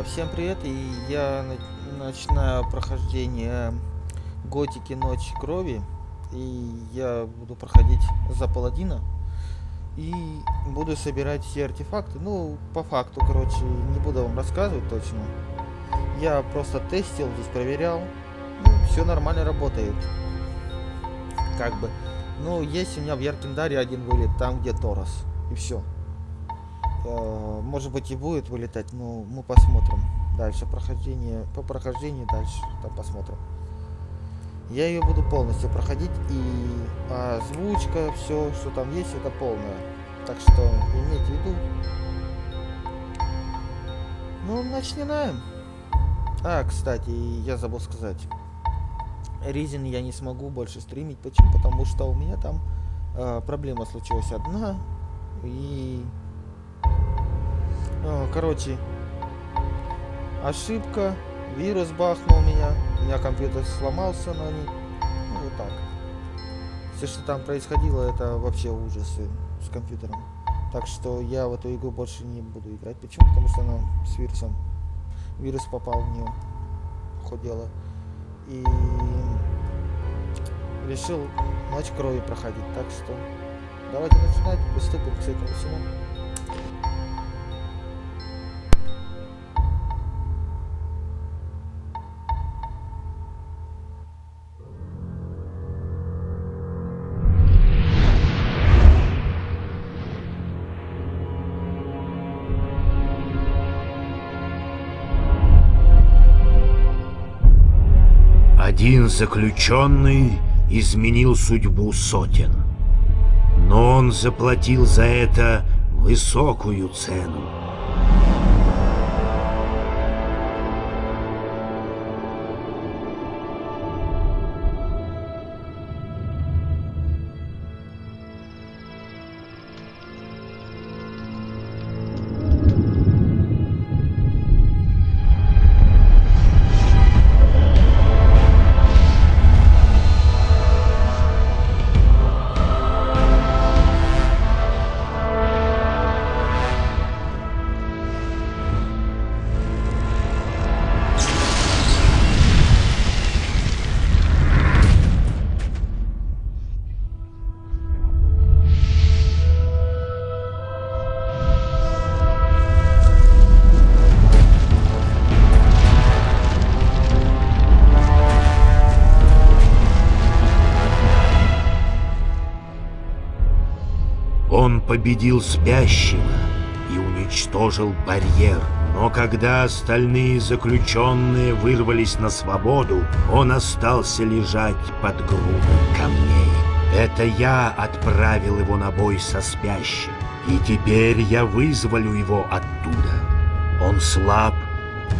А, всем привет, и я начинаю прохождение Готики Ночь Крови, и я буду проходить за паладина, и буду собирать все артефакты, ну, по факту, короче, не буду вам рассказывать точно. Я просто тестил, здесь проверял, ну, все нормально работает, как бы. Ну, есть у меня в Яркиндаре один вылет, там где Торос, и все. Э, может быть и будет вылетать, но мы посмотрим. Дальше прохождение, по прохождению дальше, там посмотрим. Я ее буду полностью проходить и озвучка, все, что там есть, это полное. Так что имейте в виду. Ну, начинаем. А, кстати, я забыл сказать. Ризин я не смогу больше стримить. Почему? Потому что у меня там э, проблема случилась одна. И Короче, ошибка, вирус бахнул меня, у меня компьютер сломался, но не... Ну, вот так. Все, что там происходило, это вообще ужасы с компьютером. Так что я в эту игру больше не буду играть. Почему? Потому что она с вирусом. Вирус попал в нее. Хоть дело. И решил ночь крови проходить. Так что давайте начинать, приступим к этому всему. Заключенный изменил судьбу сотен. Но он заплатил за это высокую цену. Победил спящего и уничтожил барьер. Но когда остальные заключенные вырвались на свободу, он остался лежать под грудой камней. Это я отправил его на бой со спящим, и теперь я вызволю его оттуда. Он слаб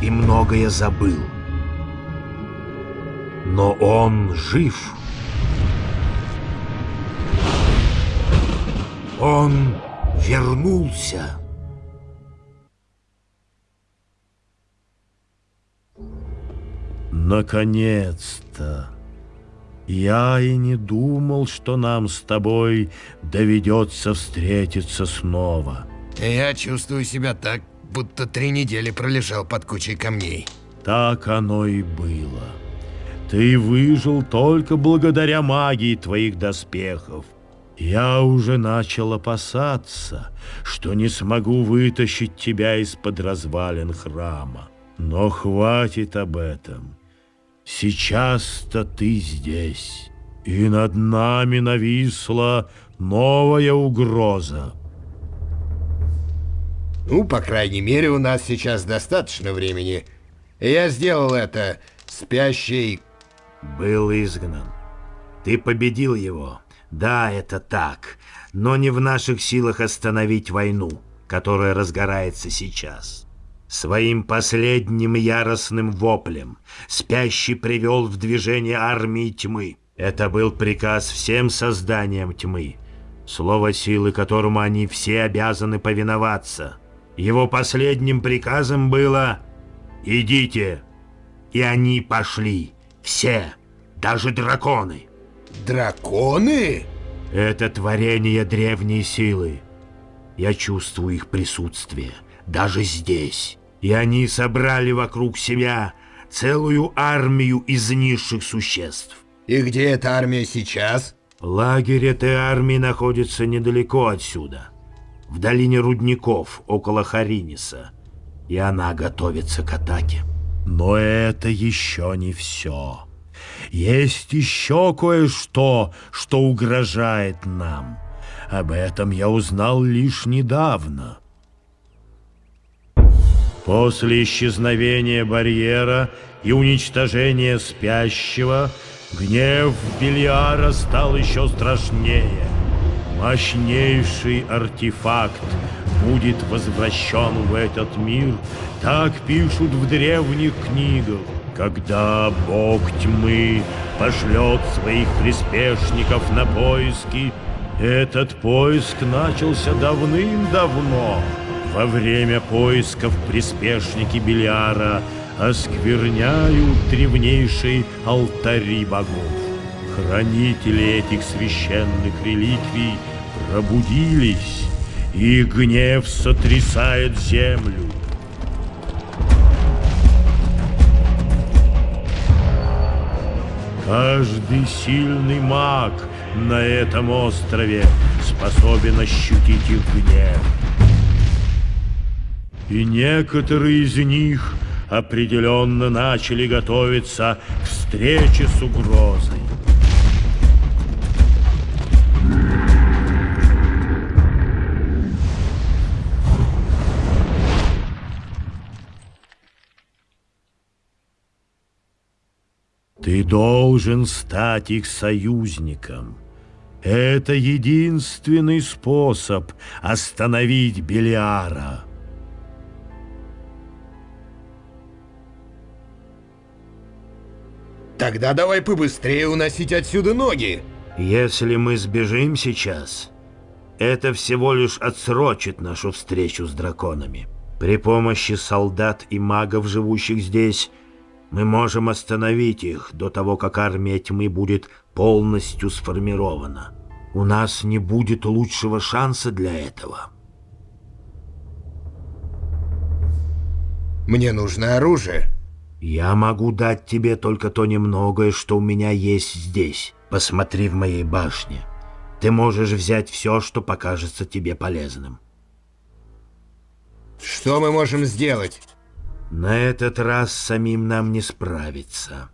и многое забыл. Но он жив. Он вернулся. Наконец-то! Я и не думал, что нам с тобой доведется встретиться снова. Я чувствую себя так, будто три недели пролежал под кучей камней. Так оно и было. Ты выжил только благодаря магии твоих доспехов. Я уже начал опасаться, что не смогу вытащить тебя из-под развалин храма. Но хватит об этом. Сейчас-то ты здесь, и над нами нависла новая угроза. Ну, по крайней мере, у нас сейчас достаточно времени. Я сделал это. Спящий был изгнан. Ты победил его. Да, это так, но не в наших силах остановить войну, которая разгорается сейчас. Своим последним яростным воплем спящий привел в движение армии тьмы. Это был приказ всем созданиям тьмы, слово силы которому они все обязаны повиноваться. Его последним приказом было «Идите!» И они пошли, все, даже драконы. Драконы? Это творение древней силы. Я чувствую их присутствие, даже здесь. И они собрали вокруг себя целую армию из низших существ. И где эта армия сейчас? Лагерь этой армии находится недалеко отсюда, в долине рудников, около Хариниса, и она готовится к атаке. Но это еще не все. Есть еще кое-что, что угрожает нам. Об этом я узнал лишь недавно. После исчезновения барьера и уничтожения спящего, гнев Белиара стал еще страшнее. Мощнейший артефакт будет возвращен в этот мир, так пишут в древних книгах. Когда Бог тьмы пошлет своих приспешников на поиски, этот поиск начался давным-давно. Во время поисков приспешники Белиара оскверняют древнейшие алтари богов. Хранители этих священных реликвий пробудились, и гнев сотрясает землю. Каждый сильный маг на этом острове способен ощутить их гнев. И некоторые из них определенно начали готовиться к встрече с угрозой. Ты должен стать их союзником. Это единственный способ остановить Белиара. Тогда давай побыстрее уносить отсюда ноги. Если мы сбежим сейчас, это всего лишь отсрочит нашу встречу с драконами. При помощи солдат и магов, живущих здесь, мы можем остановить их до того, как армия тьмы будет полностью сформирована. У нас не будет лучшего шанса для этого. Мне нужно оружие. Я могу дать тебе только то немногое, что у меня есть здесь. Посмотри в моей башне. Ты можешь взять все, что покажется тебе полезным. Что мы можем сделать? На этот раз самим нам не справиться.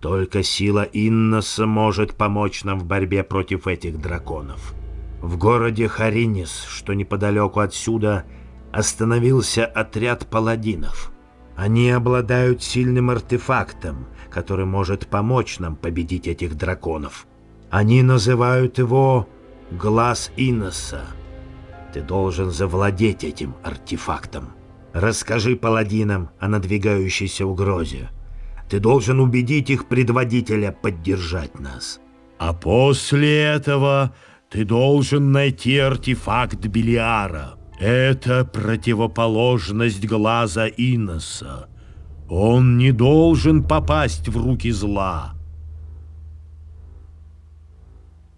Только сила Инноса может помочь нам в борьбе против этих драконов. В городе Харинис, что неподалеку отсюда, остановился отряд паладинов. Они обладают сильным артефактом, который может помочь нам победить этих драконов. Они называют его «Глаз Инноса». Ты должен завладеть этим артефактом. Расскажи паладинам о надвигающейся угрозе. Ты должен убедить их предводителя поддержать нас. А после этого ты должен найти артефакт Белиара. Это противоположность глаза Иноса. Он не должен попасть в руки зла.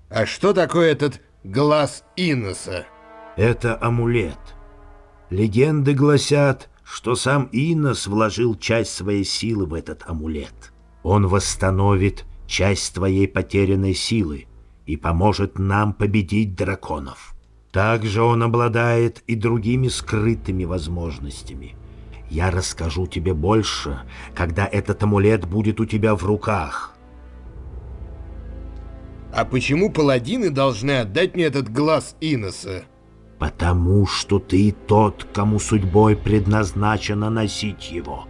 А что такое этот глаз Иноса? Это амулет. Легенды гласят, что сам Инос вложил часть своей силы в этот амулет. Он восстановит часть твоей потерянной силы и поможет нам победить драконов. Также он обладает и другими скрытыми возможностями. Я расскажу тебе больше, когда этот амулет будет у тебя в руках. А почему паладины должны отдать мне этот глаз Иноса? Потому что ты тот, кому судьбой предназначено носить его.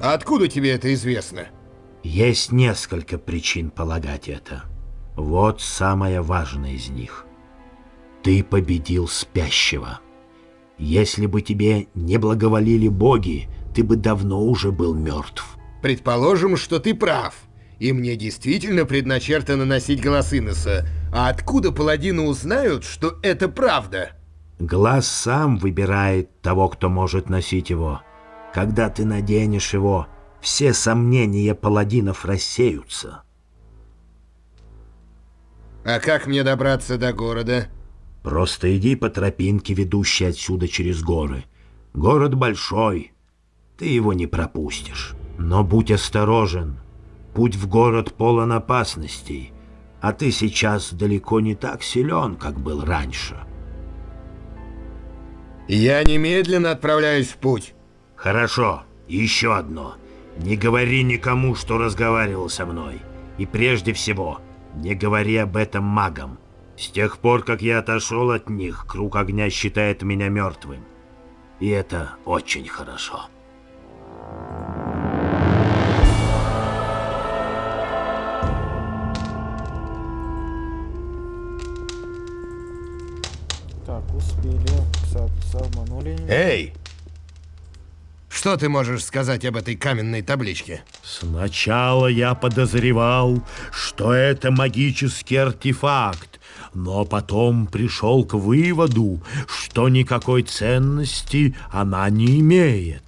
А откуда тебе это известно? Есть несколько причин полагать это. Вот самая важная из них. Ты победил спящего. Если бы тебе не благоволили боги, ты бы давно уже был мертв. Предположим, что ты прав. И мне действительно предначертано носить глаз Иноса. А откуда паладины узнают, что это правда? Глаз сам выбирает того, кто может носить его. Когда ты наденешь его, все сомнения паладинов рассеются. А как мне добраться до города? Просто иди по тропинке, ведущей отсюда через горы. Город большой, ты его не пропустишь. Но будь осторожен. Путь в город полон опасностей, а ты сейчас далеко не так силен, как был раньше. Я немедленно отправляюсь в путь. Хорошо, еще одно. Не говори никому, что разговаривал со мной. И прежде всего, не говори об этом магам. С тех пор, как я отошел от них, круг огня считает меня мертвым. И это очень хорошо. Так, Пса, обманули. Эй! Что ты можешь сказать об этой каменной табличке? Сначала я подозревал, что это магический артефакт, но потом пришел к выводу, что никакой ценности она не имеет.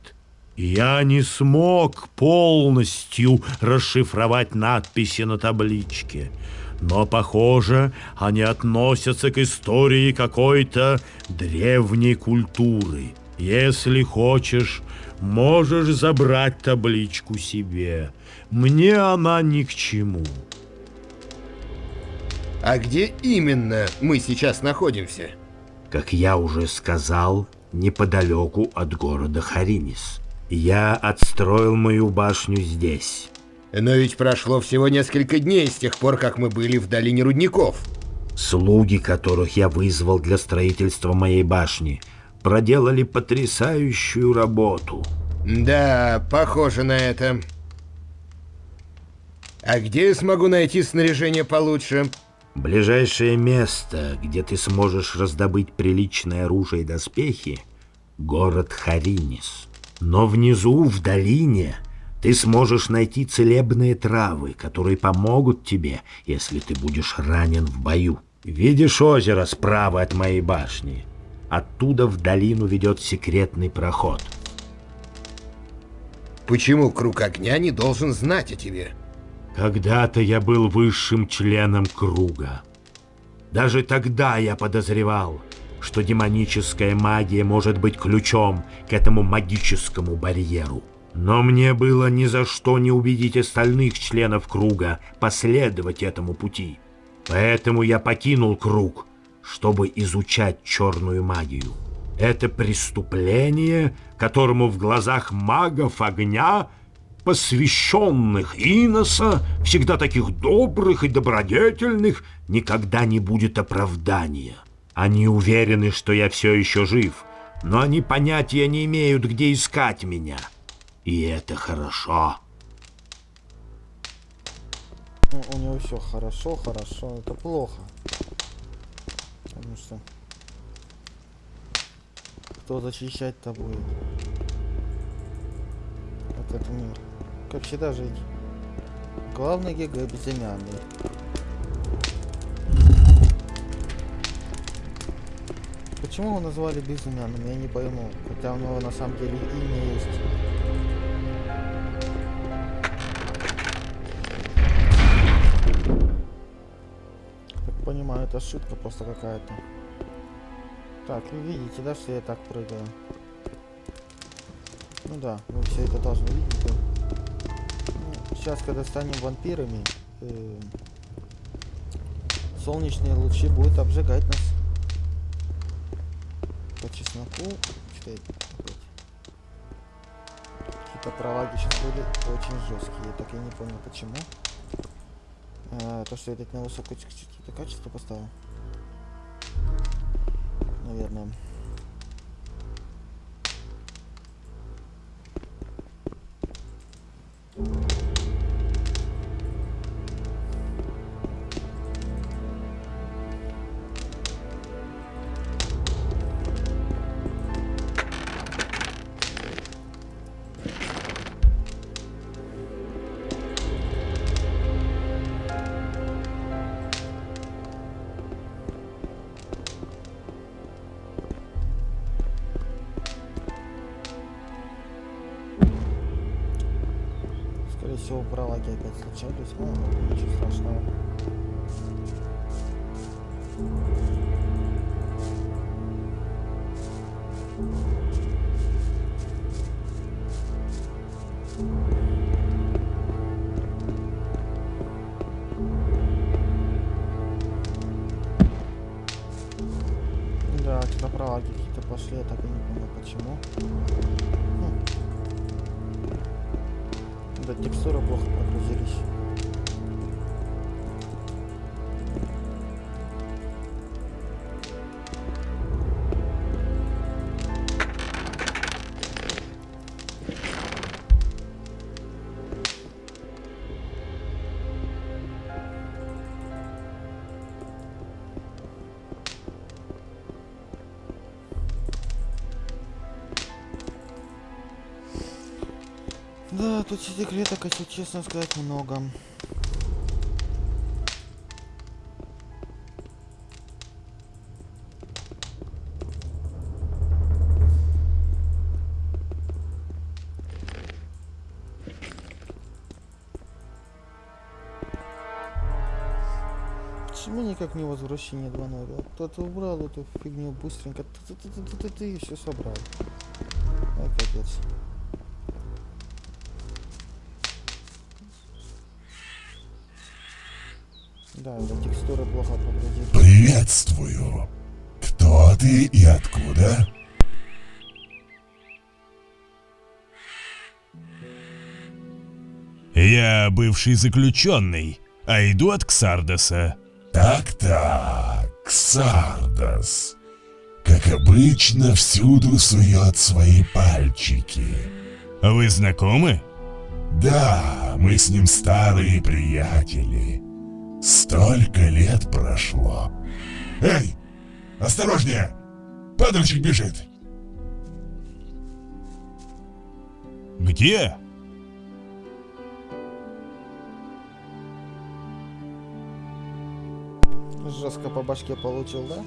Я не смог полностью расшифровать надписи на табличке, но, похоже, они относятся к истории какой-то древней культуры. Если хочешь, можешь забрать табличку себе. Мне она ни к чему. А где именно мы сейчас находимся? Как я уже сказал, неподалеку от города Харинис. Я отстроил мою башню здесь. Но ведь прошло всего несколько дней с тех пор, как мы были в долине рудников. Слуги, которых я вызвал для строительства моей башни, проделали потрясающую работу. Да, похоже на это. А где я смогу найти снаряжение получше? Ближайшее место, где ты сможешь раздобыть приличное оружие и доспехи — город Харинис. Но внизу, в долине, ты сможешь найти целебные травы, которые помогут тебе, если ты будешь ранен в бою. Видишь озеро справа от моей башни? Оттуда в долину ведет секретный проход. Почему круг огня не должен знать о тебе? Когда-то я был высшим членом круга. Даже тогда я подозревал, что демоническая магия может быть ключом к этому магическому барьеру. Но мне было ни за что не убедить остальных членов круга последовать этому пути. Поэтому я покинул круг, чтобы изучать черную магию. Это преступление, которому в глазах магов огня, посвященных Иноса, всегда таких добрых и добродетельных, никогда не будет оправдания. Они уверены, что я все еще жив, но они понятия не имеют, где искать меня. И это хорошо. Ну, у него все хорошо, хорошо, это плохо. Потому что кто защищать-то будет? Этот мир. Как всегда жить. Главный ГГ безымянный. Почему его назвали безымянным, я не пойму. Хотя у него на самом деле имя есть. Понимаю, это ошибка просто какая-то. Так, вы видите, да, что я так прыгаю? Ну да, вы все это должны видеть. да. Ну, сейчас, когда станем вампирами, э, солнечные лучи будут обжигать нас. По чесноку. Что? Какие-то проваги сейчас были очень жесткие. Так я не понял почему. А, то, что я этот на высокое качество поставил. Наверное. Скорее всего, проваги опять случались. Ну, ничего страшного. Да, текстуры плохо тут секреток, если честно сказать, много. Почему никак не возвращение 2.0? Кто-то убрал эту фигню быстренько. Ты-ты-ты-ты-ты и все собрал. Ай, капец. Да, да, текстуры плохо прогрузились. Приветствую. Кто ты и откуда? Я бывший заключенный, а иду от Ксардоса. Так-так, Сардас. Как обычно, всюду сует свои пальчики. Вы знакомы? Да, мы с ним старые приятели. Столько лет прошло. Эй, осторожнее! Падальщик бежит. Где? Жестко по башке получил, да?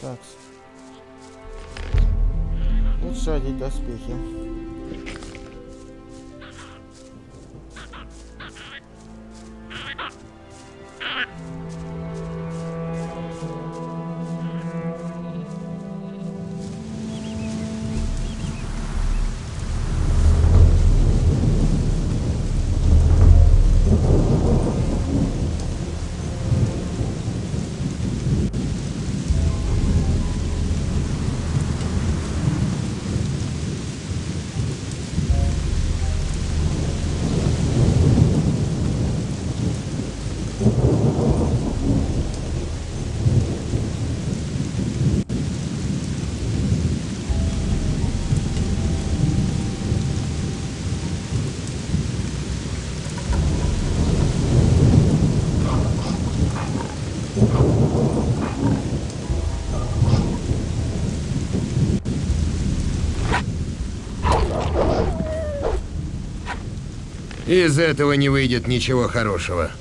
Так. Лучше одеть доспехи. Из этого не выйдет ничего хорошего.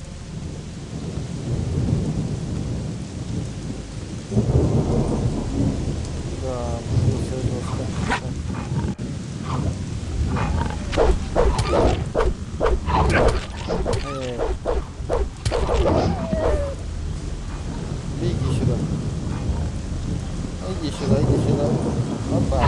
Да, все жестко. Эй. Беги сюда. Иди сюда, иди сюда. Опа.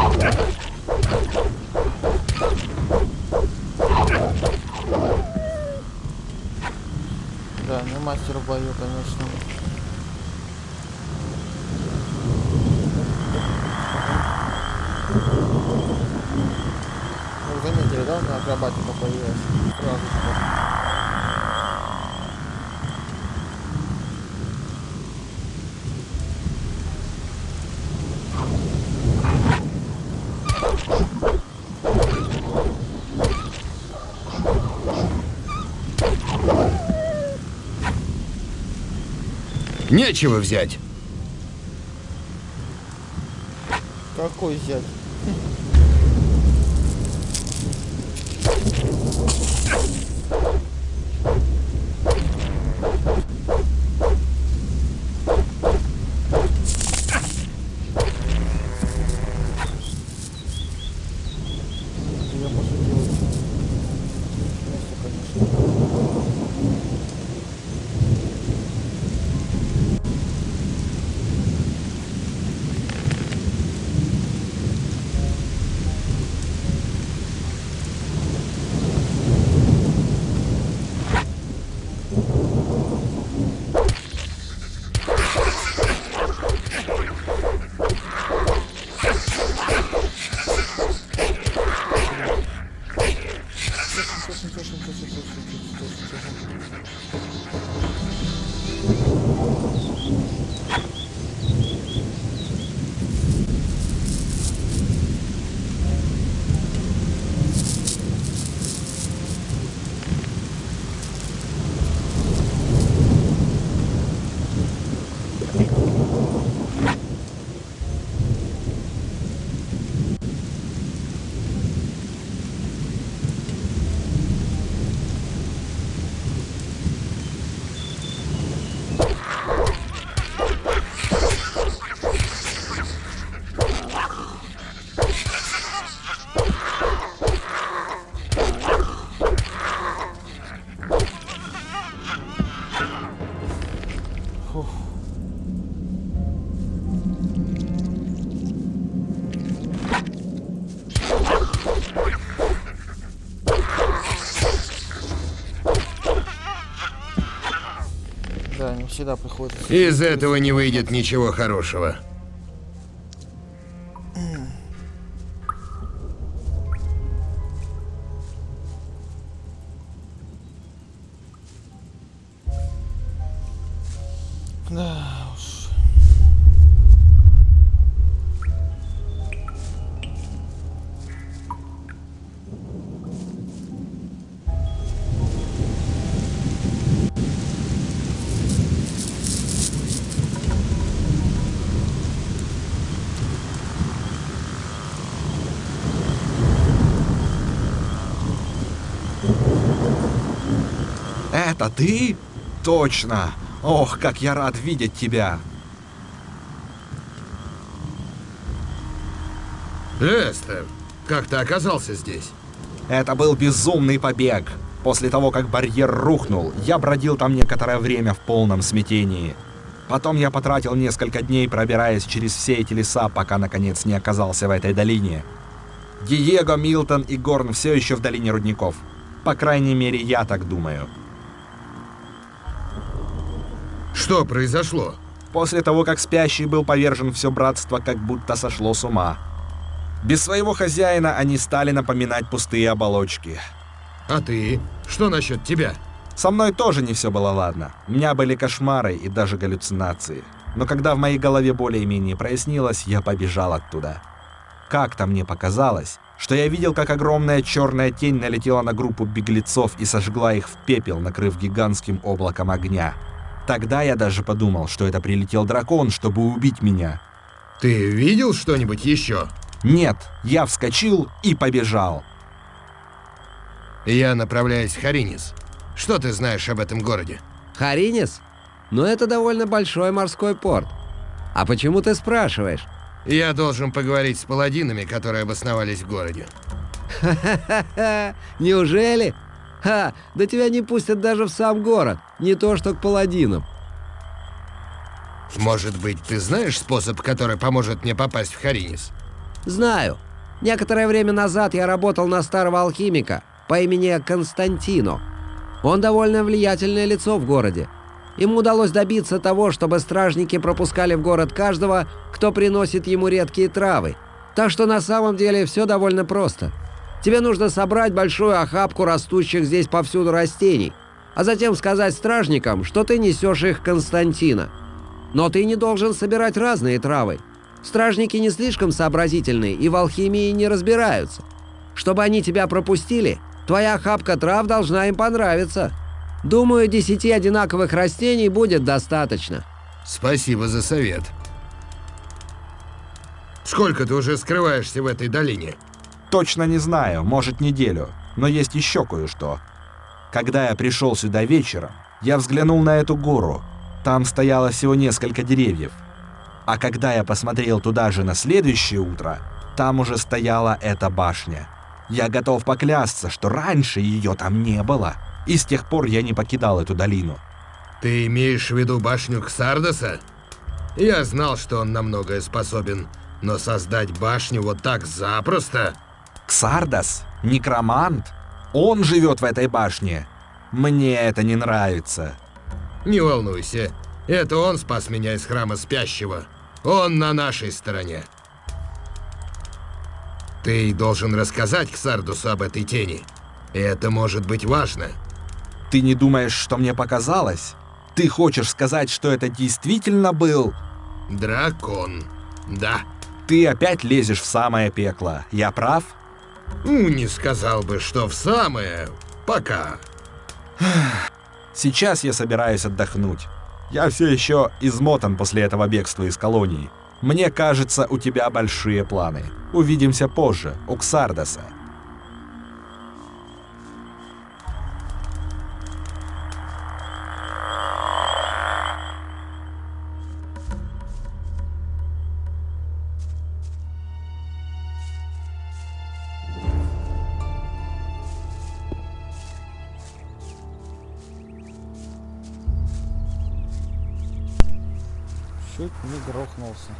Да, не мастер в бою, конечно. Вы заметили, да, у меня акробатика появилась? Сразу же. Нечего взять. Какой взять? Да, не всегда приходится. Из этого не выйдет ничего хорошего. Это ты? Точно. Ох, как я рад видеть тебя. Лестер, как ты оказался здесь? Это был безумный побег. После того, как барьер рухнул, я бродил там некоторое время в полном смятении. Потом я потратил несколько дней, пробираясь через все эти леса, пока наконец не оказался в этой долине. Диего, Милтон и Горн все еще в долине рудников. По крайней мере, я так думаю. Что произошло? После того, как спящий был повержен, все братство как будто сошло с ума. Без своего хозяина они стали напоминать пустые оболочки. А ты? Что насчет тебя? Со мной тоже не все было ладно. У меня были кошмары и даже галлюцинации. Но когда в моей голове более-менее прояснилось, я побежал оттуда. Как-то мне показалось, что я видел, как огромная черная тень налетела на группу беглецов и сожгла их в пепел, накрыв гигантским облаком огня. Тогда я даже подумал, что это прилетел дракон, чтобы убить меня. Ты видел что-нибудь еще? Нет, я вскочил и побежал. Я направляюсь в Харинис. Что ты знаешь об этом городе? Харинис? Ну это довольно большой морской порт. А почему ты спрашиваешь? Я должен поговорить с паладинами, которые обосновались в городе. Ха-ха-ха! Неужели? Ха! Да тебя не пустят даже в сам город, не то что к паладинам. Может быть, ты знаешь способ, который поможет мне попасть в Харинис? Знаю. Некоторое время назад я работал на старого алхимика по имени Константино. Он довольно влиятельное лицо в городе. Ему удалось добиться того, чтобы стражники пропускали в город каждого, кто приносит ему редкие травы. Так что на самом деле все довольно просто. Тебе нужно собрать большую охапку растущих здесь повсюду растений, а затем сказать стражникам, что ты несешь их Константина. Но ты не должен собирать разные травы. Стражники не слишком сообразительные и в алхимии не разбираются. Чтобы они тебя пропустили, твоя охапка трав должна им понравиться. Думаю, десяти одинаковых растений будет достаточно. Спасибо за совет. Сколько ты уже скрываешься в этой долине? Точно не знаю, может неделю, но есть еще кое-что. Когда я пришел сюда вечером, я взглянул на эту гору. Там стояло всего несколько деревьев. А когда я посмотрел туда же на следующее утро, там уже стояла эта башня. Я готов поклясться, что раньше ее там не было. И с тех пор я не покидал эту долину. Ты имеешь в виду башню Ксардоса? Я знал, что он на многое способен, но создать башню вот так запросто... Ксардос? Некромант? Он живет в этой башне. Мне это не нравится. Не волнуйся, это он спас меня из храма спящего. Он на нашей стороне. Ты должен рассказать Ксардусу об этой тени. Это может быть важно. Ты не думаешь, что мне показалось? Ты хочешь сказать, что это действительно был... Дракон. Да. Ты опять лезешь в самое пекло. Я прав? Ну, не сказал бы, что в самое. Пока. Сейчас я собираюсь отдохнуть. Я все еще измотан после этого бегства из колонии. Мне кажется, у тебя большие планы. Увидимся позже, у Ксардаса. Чуть не грохнулся.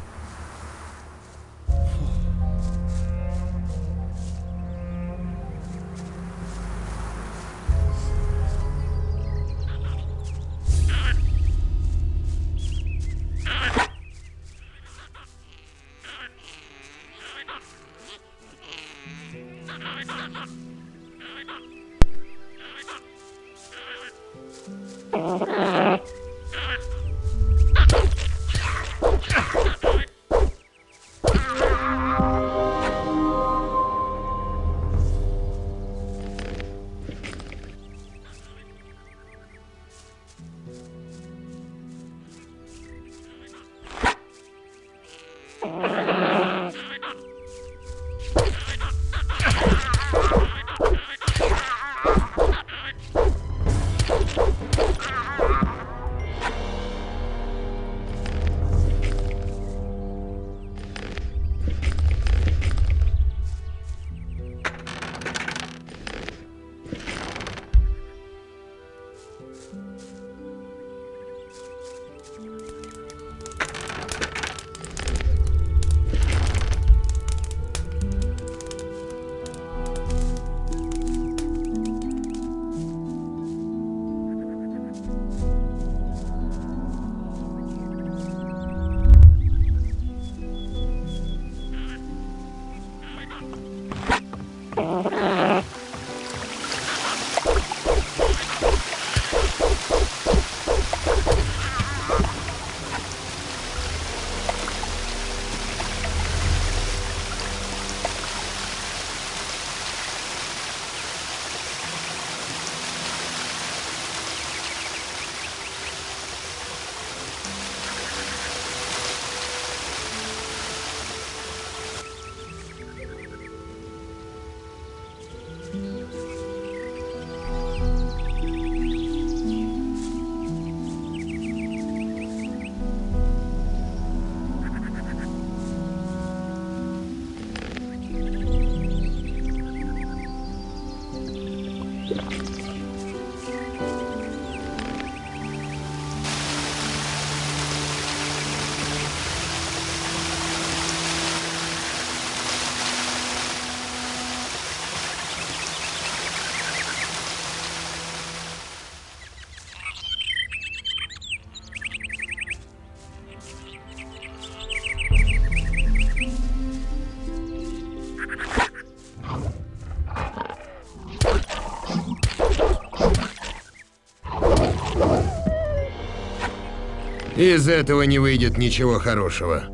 Из этого не выйдет ничего хорошего.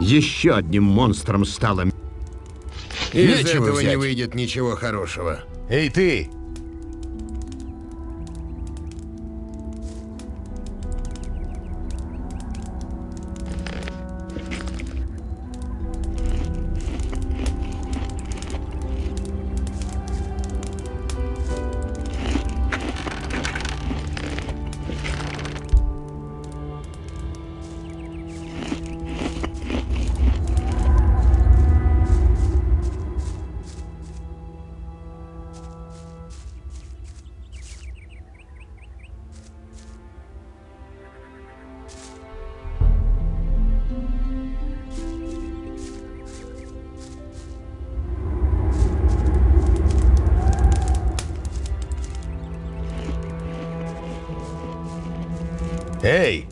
Еще одним монстром стало... Из Нечего этого не взять. выйдет ничего хорошего. Эй, ты! Эй!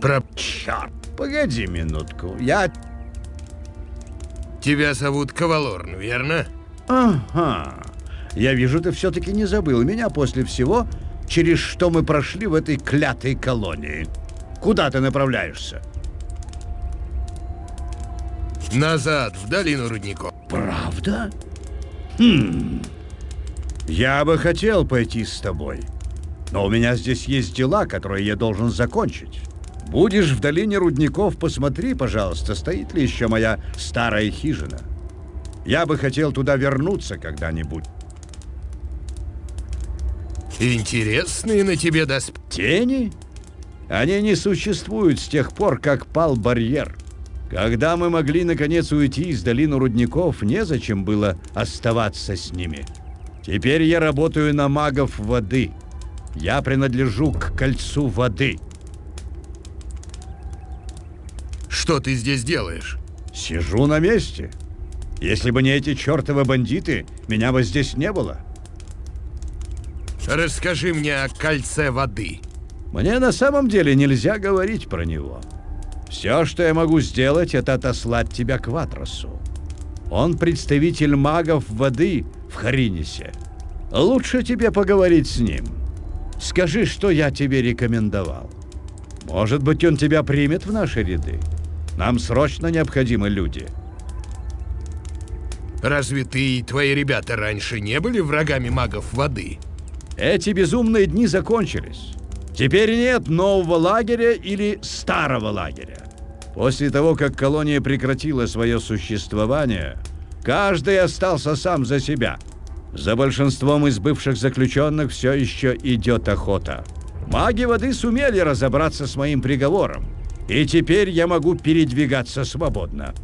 Про... Черт, погоди минутку. Я... Тебя зовут Кавалорн, верно? Ага. Я вижу, ты все-таки не забыл меня после всего, через что мы прошли в этой клятой колонии. Куда ты направляешься? Назад, в долину рудников. Правда? Хм. Я бы хотел пойти с тобой. Но у меня здесь есть дела, которые я должен закончить. Будешь в долине рудников, посмотри, пожалуйста, стоит ли еще моя старая хижина. Я бы хотел туда вернуться когда-нибудь. Интересные на тебе доспехи. Тени? Они не существуют с тех пор, как пал барьер. Когда мы могли наконец уйти из долины рудников, незачем было оставаться с ними. Теперь я работаю на магов воды. Я принадлежу к кольцу воды. Что ты здесь делаешь? Сижу на месте. Если бы не эти чертовы бандиты, меня бы здесь не было. Расскажи мне о кольце воды. Мне на самом деле нельзя говорить про него. Все, что я могу сделать, это отослать тебя к Ватросу. Он представитель магов воды в Харинисе. Лучше тебе поговорить с ним. Скажи, что я тебе рекомендовал. Может быть, он тебя примет в наши ряды. Нам срочно необходимы люди. Разве ты и твои ребята раньше не были врагами магов воды? Эти безумные дни закончились. Теперь нет нового лагеря или старого лагеря. После того, как колония прекратила свое существование, каждый остался сам за себя. За большинством из бывших заключенных все еще идет охота. Маги воды сумели разобраться с моим приговором, и теперь я могу передвигаться свободно.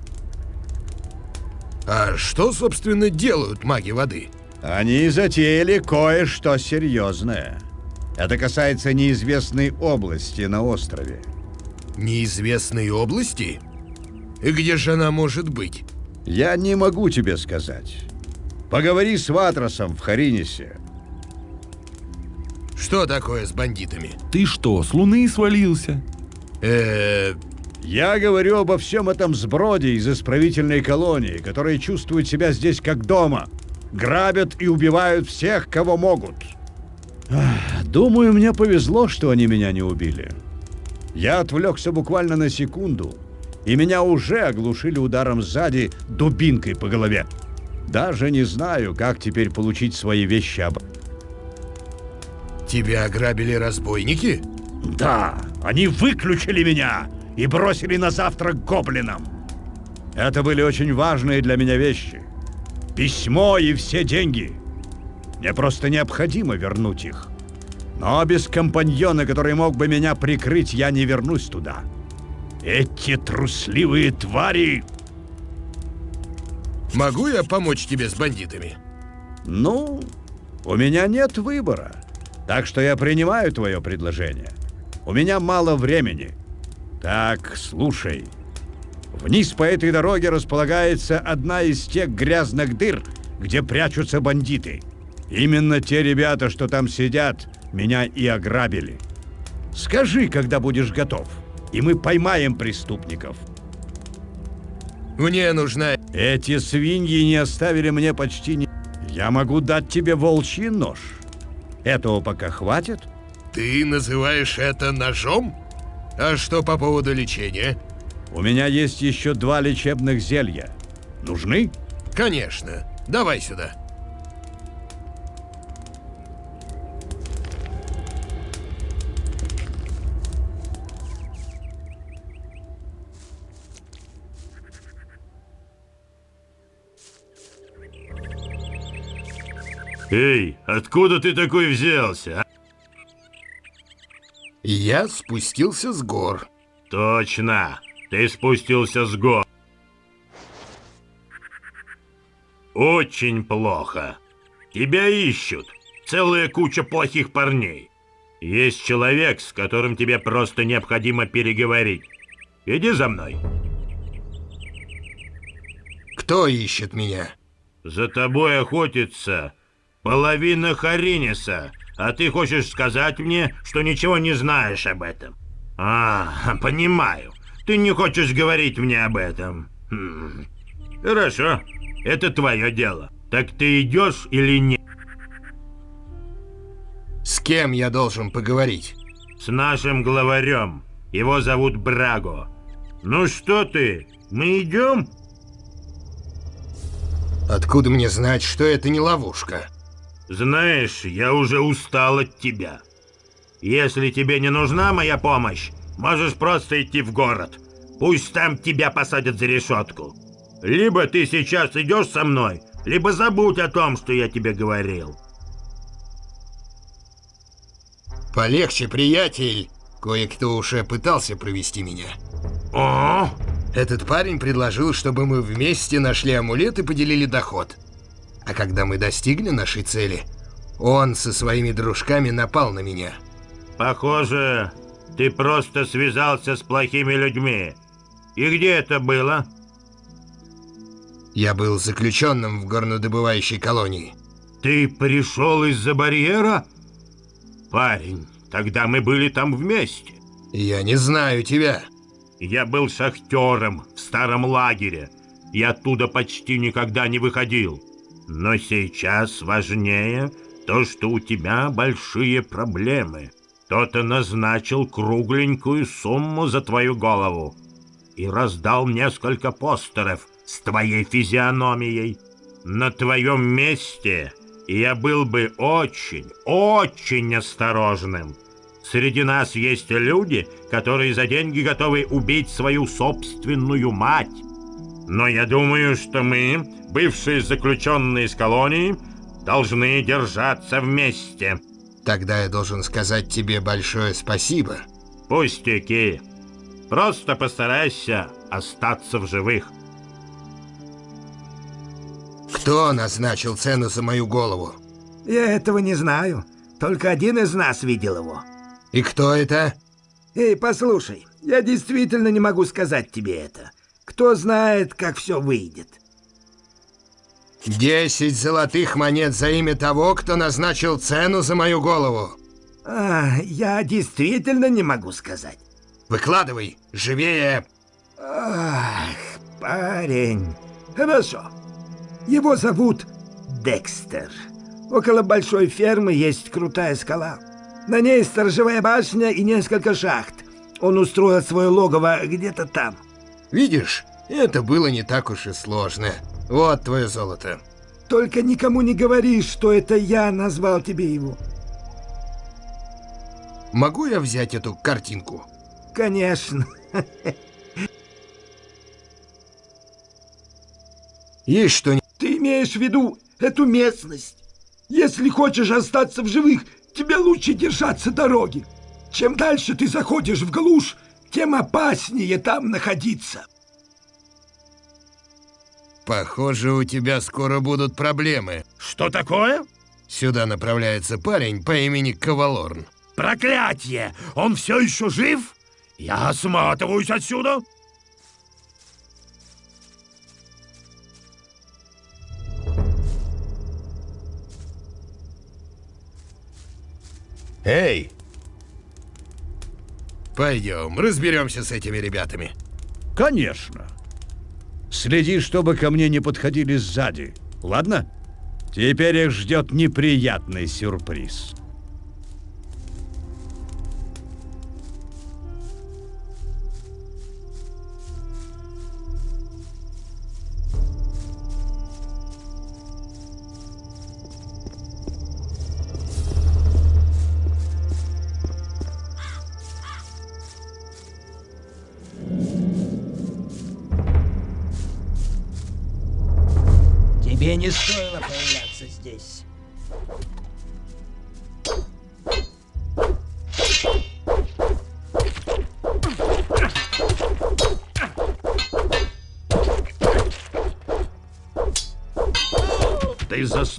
А что, собственно, делают маги воды? Они затеяли кое-что серьезное. Это касается неизвестной области на острове. Неизвестной области? И где же она может быть? Я не могу тебе сказать. Поговори с Ватросом в Харинисе. Что такое с бандитами? Ты что, с луны свалился? Э, Я говорю обо всем этом сброде из исправительной колонии, которые чувствуют себя здесь как дома. Грабят и убивают всех, кого могут. Думаю, мне повезло, что они меня не убили. Я отвлекся буквально на секунду, и меня уже оглушили ударом сзади дубинкой по голове. Даже не знаю, как теперь получить свои вещи обратно. тебя ограбили разбойники? Да, они выключили меня и бросили на завтрак гоблинам. Это были очень важные для меня вещи. Письмо и все деньги. Мне просто необходимо вернуть их. Но без компаньона, который мог бы меня прикрыть, я не вернусь туда. Эти трусливые твари... Могу я помочь тебе с бандитами? Ну, у меня нет выбора. Так что я принимаю твое предложение. У меня мало времени. Так, слушай. Вниз по этой дороге располагается одна из тех грязных дыр, где прячутся бандиты. Именно те ребята, что там сидят, меня и ограбили. Скажи, когда будешь готов, и мы поймаем преступников. Мне нужна... Эти свиньи не оставили мне почти ни... Я могу дать тебе волчий нож. Этого пока хватит? Ты называешь это ножом? А что по поводу лечения? У меня есть еще два лечебных зелья. Нужны? Конечно. Давай сюда. Эй, откуда ты такой взялся? а? Я спустился с гор. Точно, ты спустился с гор. Очень плохо. Тебя ищут. Целая куча плохих парней. Есть человек, с которым тебе просто необходимо переговорить. Иди за мной. Кто ищет меня? За тобой охотится половина Хариниса, а ты хочешь сказать мне, что ничего не знаешь об этом. А, понимаю. Ты не хочешь говорить мне об этом. Хм. Хорошо, это твое дело. Так ты идешь или нет? С кем я должен поговорить? С нашим главарем. Его зовут Браго. Ну что ты, мы идем? Откуда мне знать, что это не ловушка? Знаешь, я уже устал от тебя. Если тебе не нужна моя помощь, можешь просто идти в город. Пусть там тебя посадят за решетку. Либо ты сейчас идешь со мной, либо забудь о том, что я тебе говорил. Полегче, приятель. Кое-кто уже пытался провести меня. О, Этот парень предложил, чтобы мы вместе нашли амулет и поделили доход. А когда мы достигли нашей цели, он со своими дружками напал на меня. похоже, ты просто связался с плохими людьми. И где это было? Я был заключенным в горнодобывающей колонии. Ты пришел из-за барьера? Парень, тогда мы были там вместе. Я не знаю тебя. Я был шахтером в старом лагере. И оттуда почти никогда не выходил. Но сейчас важнее то, что у тебя большие проблемы. Кто-то назначил кругленькую сумму за твою голову и раздал несколько постеров с твоей физиономией. На твоем месте я был бы очень, очень осторожным. Среди нас есть люди, которые за деньги готовы убить свою собственную мать. Но я думаю, что мы, бывшие заключенные из колонии, должны держаться вместе. Тогда я должен сказать тебе большое спасибо. Пустяки. Просто постарайся остаться в живых. Кто назначил цену за мою голову? Я этого не знаю. Только один из нас видел его. И кто это? Эй, послушай, я действительно не могу сказать тебе это. Кто знает, как все выйдет. Десять золотых монет за имя того, кто назначил цену за мою голову. А, я действительно не могу сказать. Выкладывай, живее. Ах, парень. Хорошо. Его зовут Декстер. Около большой фермы есть крутая скала. На ней сторожевая башня и несколько шахт. Он устроил свое логово где-то там. Видишь, это было не так уж и сложно. Вот твое золото. Только никому не говори, что это я назвал тебе его. Могу я взять эту картинку? Конечно. Есть что Ты имеешь в виду эту местность? Если хочешь остаться в живых, тебе лучше держаться дороги. Чем дальше ты заходишь в глушь, тем опаснее там находиться. Похоже, у тебя скоро будут проблемы. Что такое? Сюда направляется парень по имени Кавалорн. Проклятие! Он все еще жив? Я осматриваюсь отсюда. Эй! Пойдем, разберемся с этими ребятами. Конечно. Следи, чтобы ко мне не подходили сзади. Ладно? Теперь их ждет неприятный сюрприз.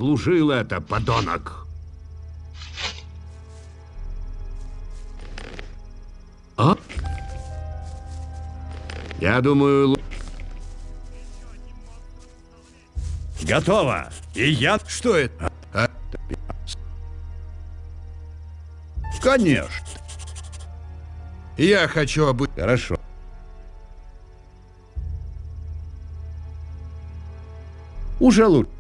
Заслужил это, подонок. А? Я думаю, Готово. И я... Что это? А? Конечно. Я хочу обы... Хорошо. Уже лучше.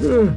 Эй!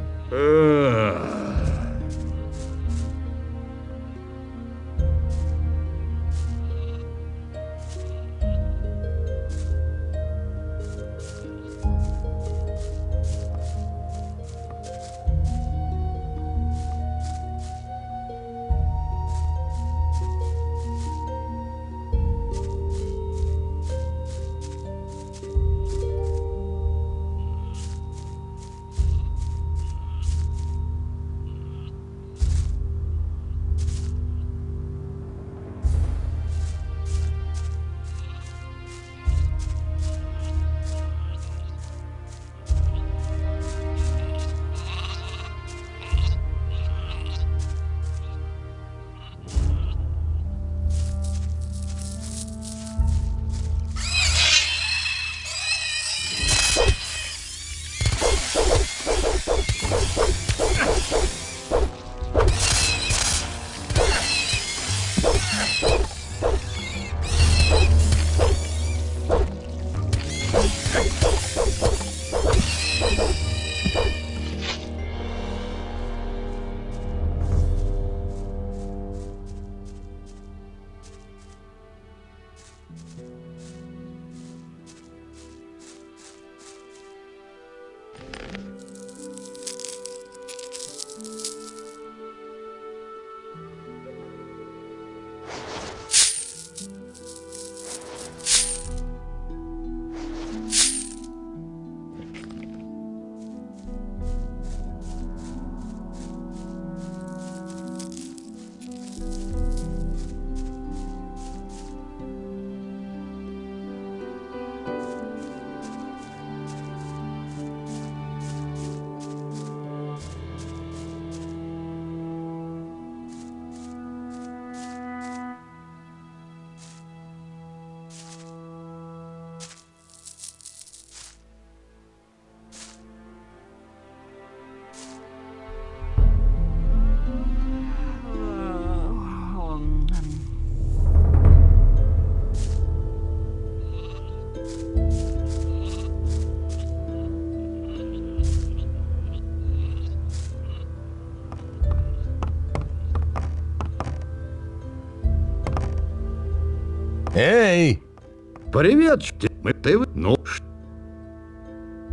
Привет, мы ты ну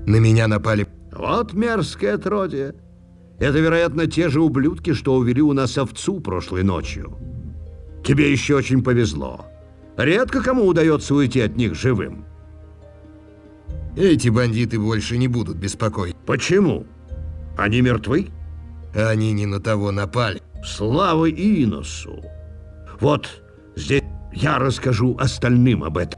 На меня напали. вот мерзкое отродье. Это, вероятно, те же ублюдки, что увели у нас овцу прошлой ночью. Тебе еще очень повезло. Редко кому удается уйти от них живым. Эти бандиты больше не будут беспокоить. Почему? Они мертвы? Они не на того напали. Слава Иносу! Вот здесь я расскажу остальным об этом.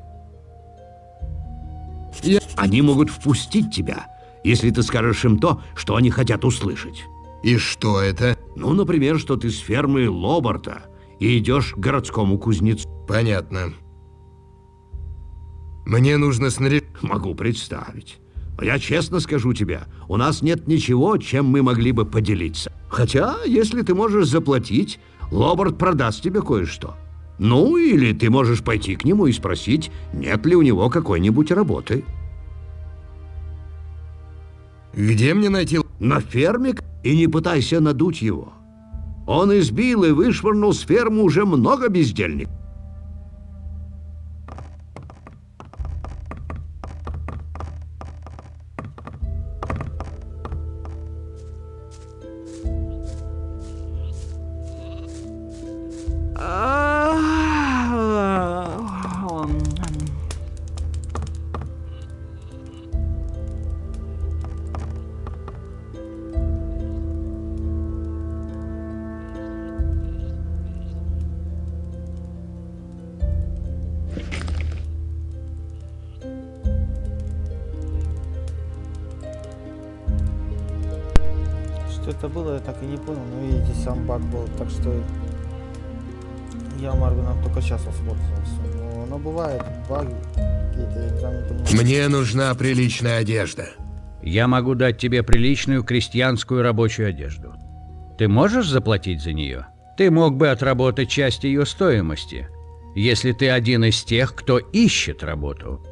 Они могут впустить тебя, если ты скажешь им то, что они хотят услышать. И что это? Ну, например, что ты с фермы Лобарта и идешь к городскому кузнецу. Понятно. Мне нужно снаряжать... Могу представить. Но я честно скажу тебе, у нас нет ничего, чем мы могли бы поделиться. Хотя, если ты можешь заплатить, Лобарт продаст тебе кое-что. Ну, или ты можешь пойти к нему и спросить, нет ли у него какой-нибудь работы. Где мне найти... На ферме и не пытайся надуть его. Он избил и вышвырнул с фермы уже много бездельников. Это было, я так и не понял. Но видите, сам баг был, так что я Марвином только сейчас воспользовался. Но, но бывает баги какие-то, я сам не понимаю. Мне нужна приличная одежда. Я могу дать тебе приличную крестьянскую рабочую одежду. Ты можешь заплатить за нее? Ты мог бы отработать часть ее стоимости, если ты один из тех, кто ищет работу.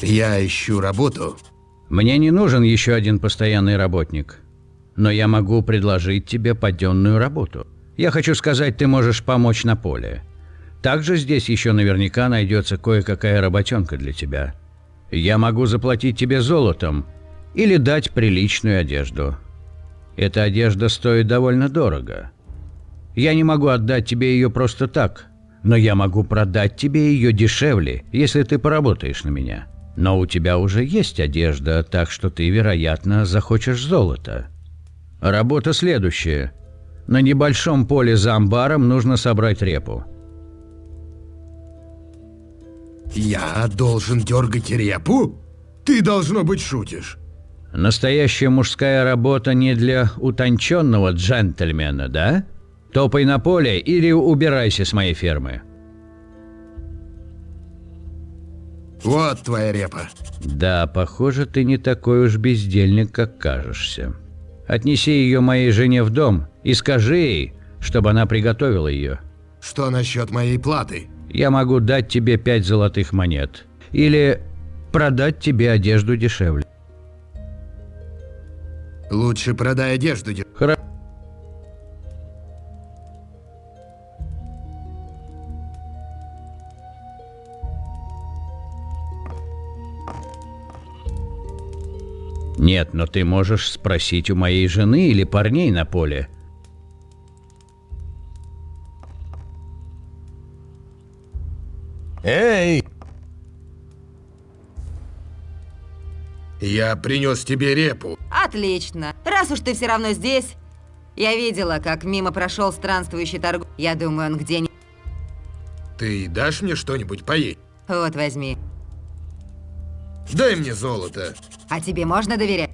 Я ищу работу. Мне не нужен еще один постоянный работник, но я могу предложить тебе паденную работу. Я хочу сказать, ты можешь помочь на поле. Также здесь еще наверняка найдется кое-какая работенка для тебя. Я могу заплатить тебе золотом или дать приличную одежду. Эта одежда стоит довольно дорого. Я не могу отдать тебе ее просто так, но я могу продать тебе ее дешевле, если ты поработаешь на меня. Но у тебя уже есть одежда, так что ты, вероятно, захочешь золото. Работа следующая. На небольшом поле за амбаром нужно собрать репу. Я должен дергать репу? Ты, должно быть, шутишь. Настоящая мужская работа не для утонченного джентльмена, да? Топай на поле или убирайся с моей фермы. Вот твоя репа. Да, похоже, ты не такой уж бездельник, как кажешься. Отнеси ее моей жене в дом и скажи ей, чтобы она приготовила ее. Что насчет моей платы? Я могу дать тебе пять золотых монет. Или продать тебе одежду дешевле. Лучше продай одежду. де- Хорошо. Нет, но ты можешь спросить у моей жены или парней на поле. Эй! Я принес тебе репу. Отлично. Раз уж ты все равно здесь, я видела, как мимо прошел странствующий торг. Я думаю, он где-нибудь. Ты дашь мне что-нибудь поесть? Вот возьми. Дай мне золото. А тебе можно доверять?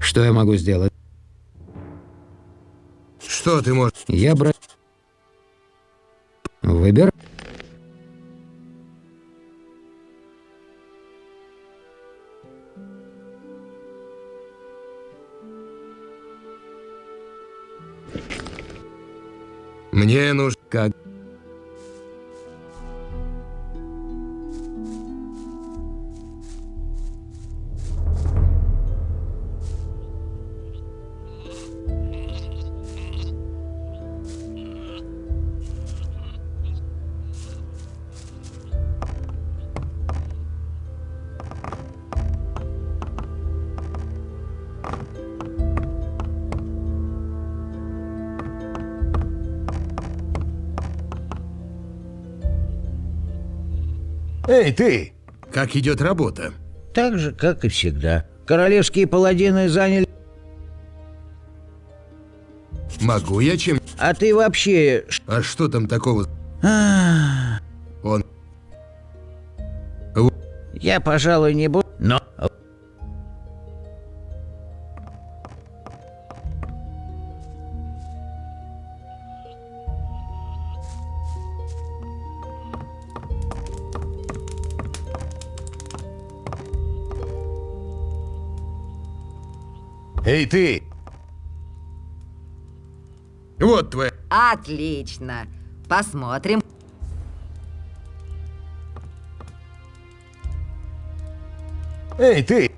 Что я могу сделать? Что ты можешь? Я бра... Выбер. Мне нужно... Эй, ты! Как идет работа? Так же, как и всегда. Королевские паладины заняли... Могу я чем... А ты вообще... А что там такого? А, Он... Я, пожалуй, не буду... Эй, ты! Вот твоя... Отлично. Посмотрим. Эй, ты!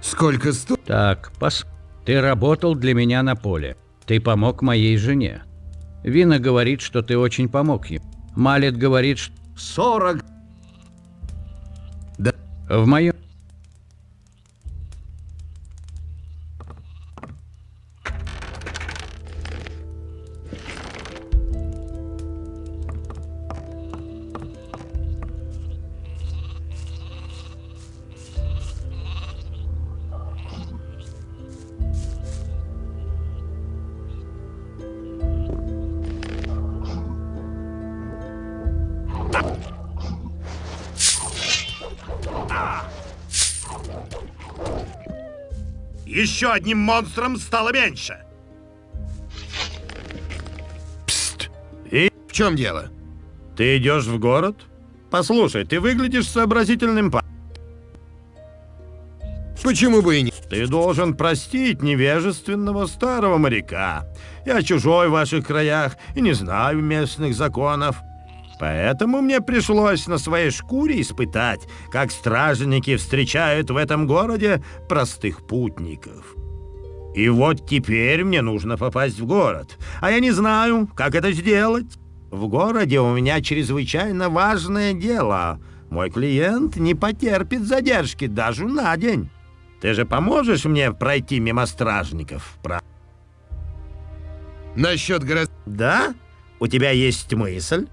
Сколько сто... Так, пос... Ты работал для меня на поле. Ты помог моей жене. Вина говорит, что ты очень помог ей. Малет говорит, что... 40... Да. В моем... Еще одним монстром стало меньше. И в чем дело? Ты идешь в город? Послушай, ты выглядишь сообразительным па... Почему бы и не... Ты должен простить невежественного старого моряка. Я чужой в ваших краях и не знаю местных законов. Поэтому мне пришлось на своей шкуре испытать, как стражники встречают в этом городе простых путников. И вот теперь мне нужно попасть в город, а я не знаю, как это сделать. В городе у меня чрезвычайно важное дело. Мой клиент не потерпит задержки даже на день. Ты же поможешь мне пройти мимо стражников, правда? Насчет город... Да? У тебя есть мысль?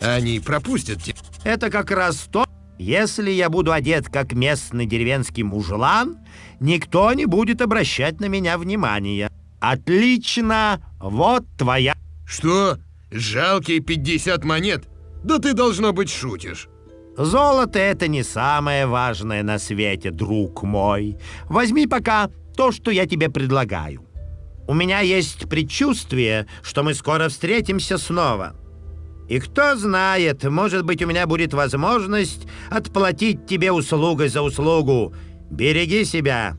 Они пропустят тебя. Это как раз то, если я буду одет как местный деревенский мужлан, никто не будет обращать на меня внимания. Отлично, вот твоя... Что? Жалкие 50 монет? Да ты, должно быть, шутишь. Золото — это не самое важное на свете, друг мой. Возьми пока то, что я тебе предлагаю. У меня есть предчувствие, что мы скоро встретимся снова. И кто знает, может быть, у меня будет возможность отплатить тебе услугой за услугу. Береги себя.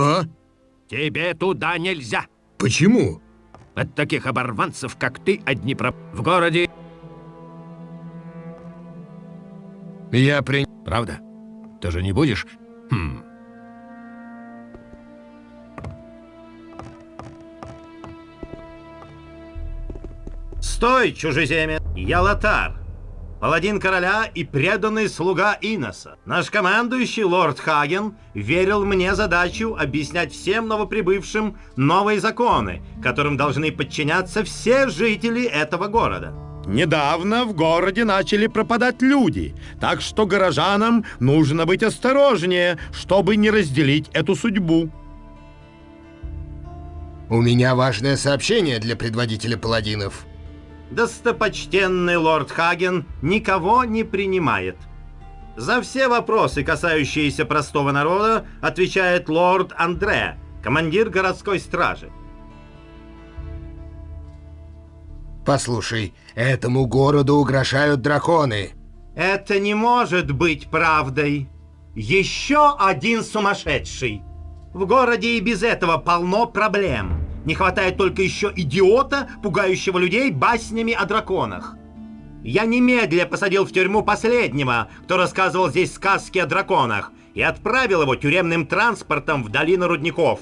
Что? Тебе туда нельзя. Почему? От таких оборванцев, как ты, одни про... В городе... Я при... Правда? Ты же не будешь? Хм. Стой, чужеземец! Я Лотар, паладин короля и преданный слуга Иноса. Наш командующий, лорд Хаген, верил мне задачу объяснять всем новоприбывшим новые законы, которым должны подчиняться все жители этого города. Недавно в городе начали пропадать люди, так что горожанам нужно быть осторожнее, чтобы не разделить эту судьбу. У меня важное сообщение для предводителя паладинов. Достопочтенный лорд Хаген никого не принимает. За все вопросы, касающиеся простого народа, отвечает лорд Андре, командир городской стражи. Послушай, этому городу угрожают драконы. Это не может быть правдой. Еще один сумасшедший. В городе и без этого полно проблем. Не хватает только еще идиота, пугающего людей баснями о драконах. Я немедля посадил в тюрьму последнего, кто рассказывал здесь сказки о драконах, и отправил его тюремным транспортом в долину рудников.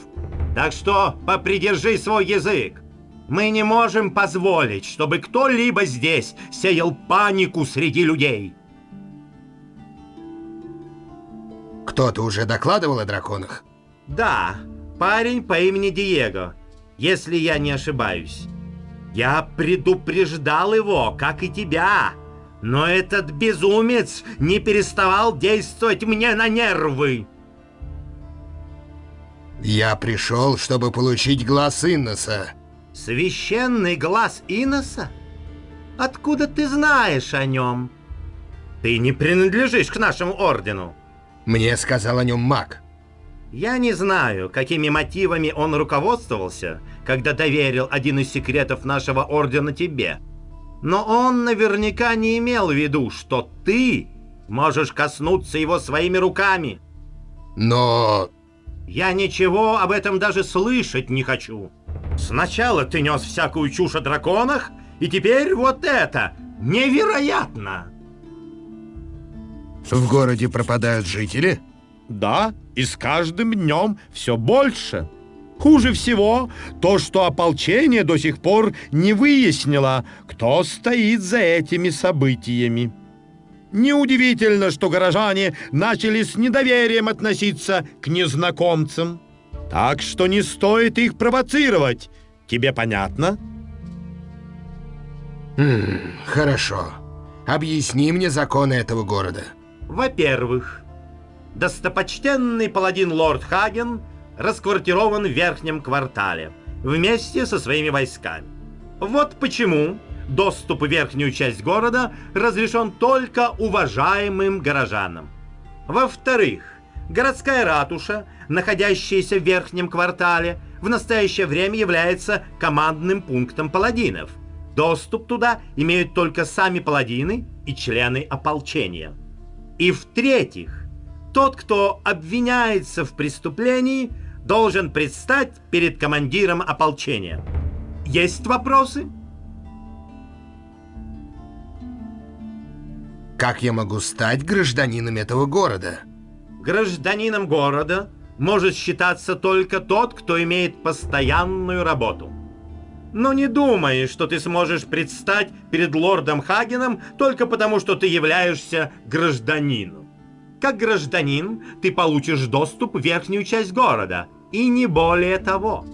Так что попридержи свой язык. Мы не можем позволить, чтобы кто-либо здесь сеял панику среди людей. Кто-то уже докладывал о драконах? Да, парень по имени Диего, если я не ошибаюсь. Я предупреждал его, как и тебя. Но этот безумец не переставал действовать мне на нервы. Я пришел, чтобы получить глаз Инноса. Священный глаз Иноса? Откуда ты знаешь о нем? Ты не принадлежишь к нашему ордену. Мне сказал о нем маг. Я не знаю, какими мотивами он руководствовался, когда доверил один из секретов нашего ордена тебе. Но он наверняка не имел в виду, что ты можешь коснуться его своими руками. Но... Я ничего об этом даже слышать не хочу. Сначала ты нес всякую чушь о драконах, и теперь вот это. Невероятно! В городе пропадают жители? Да, и с каждым днем все больше. Хуже всего то, что ополчение до сих пор не выяснило, кто стоит за этими событиями. Неудивительно, что горожане начали с недоверием относиться к незнакомцам. Так что не стоит их провоцировать. Тебе понятно? Хм, хорошо. Объясни мне законы этого города. Во-первых, достопочтенный паладин лорд Хаген расквартирован в верхнем квартале вместе со своими войсками. Вот почему доступ в верхнюю часть города разрешен только уважаемым горожанам. Во-вторых, городская ратуша, находящаяся в верхнем квартале, в настоящее время является командным пунктом паладинов. Доступ туда имеют только сами паладины и члены ополчения. И в-третьих, тот, кто обвиняется в преступлении, должен предстать перед командиром ополчения. Есть вопросы? Как я могу стать гражданином этого города? Гражданином города может считаться только тот, кто имеет постоянную работу. Но не думай, что ты сможешь предстать перед лордом Хагеном только потому, что ты являешься гражданином. Как гражданин ты получишь доступ в верхнюю часть города, и не более того.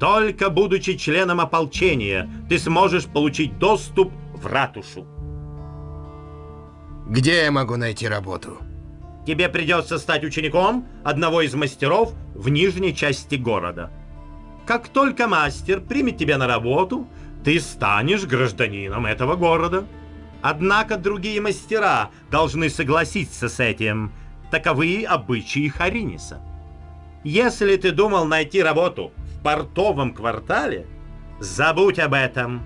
Только будучи членом ополчения, ты сможешь получить доступ в ратушу. Где я могу найти работу? Тебе придется стать учеником одного из мастеров в нижней части города. Как только мастер примет тебя на работу, ты станешь гражданином этого города. Однако другие мастера должны согласиться с этим. Таковы обычаи Хариниса. Если ты думал найти работу в портовом квартале, забудь об этом.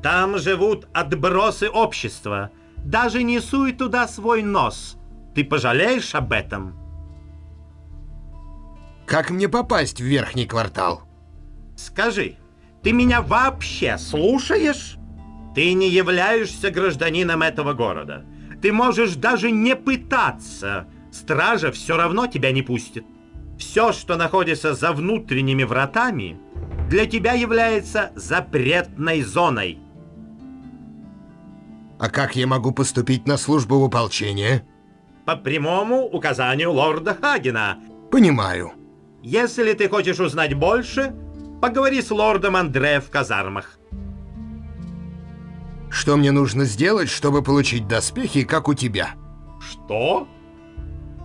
Там живут отбросы общества. Даже не суй туда свой нос. Ты пожалеешь об этом? Как мне попасть в верхний квартал? Скажи, ты меня вообще слушаешь? Ты не являешься гражданином этого города. Ты можешь даже не пытаться. Стража все равно тебя не пустит. Все, что находится за внутренними вратами, для тебя является запретной зоной. А как я могу поступить на службу в ополчение? По прямому указанию лорда Хагена. Понимаю. Если ты хочешь узнать больше, поговори с лордом Андре в казармах. Что мне нужно сделать, чтобы получить доспехи, как у тебя? Что?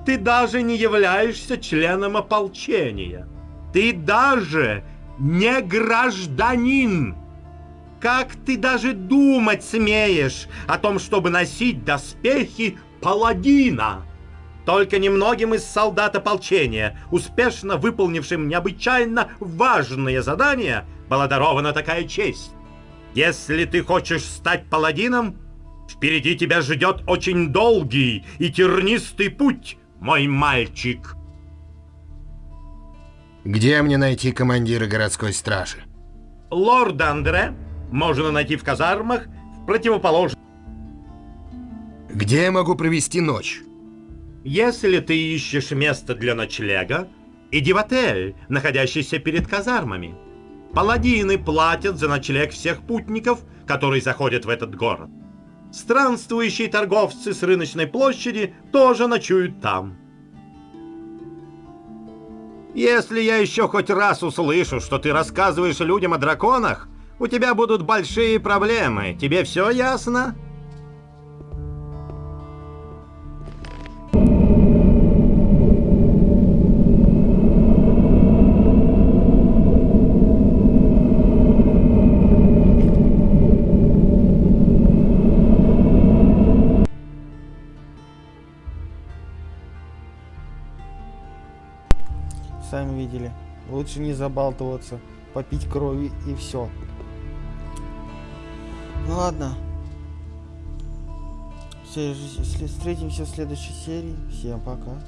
Ты даже не являешься членом ополчения. Ты даже не гражданин. Как ты даже думать смеешь о том, чтобы носить доспехи паладина? Только немногим из солдат ополчения, успешно выполнившим необычайно важные задания, была дарована такая честь. Если ты хочешь стать паладином, впереди тебя ждет очень долгий и тернистый путь, мой мальчик. Где мне найти командира городской стражи? Лорд Андре можно найти в казармах в противоположном. Где я могу провести ночь? Если ты ищешь место для ночлега, иди в отель, находящийся перед казармами. Паладины платят за ночлег всех путников, которые заходят в этот город. Странствующие торговцы с рыночной площади тоже ночуют там. Если я еще хоть раз услышу, что ты рассказываешь людям о драконах, у тебя будут большие проблемы. Тебе все ясно? Лучше не забалтываться, попить крови и все. Ну ладно. Встретимся в следующей серии. Всем пока.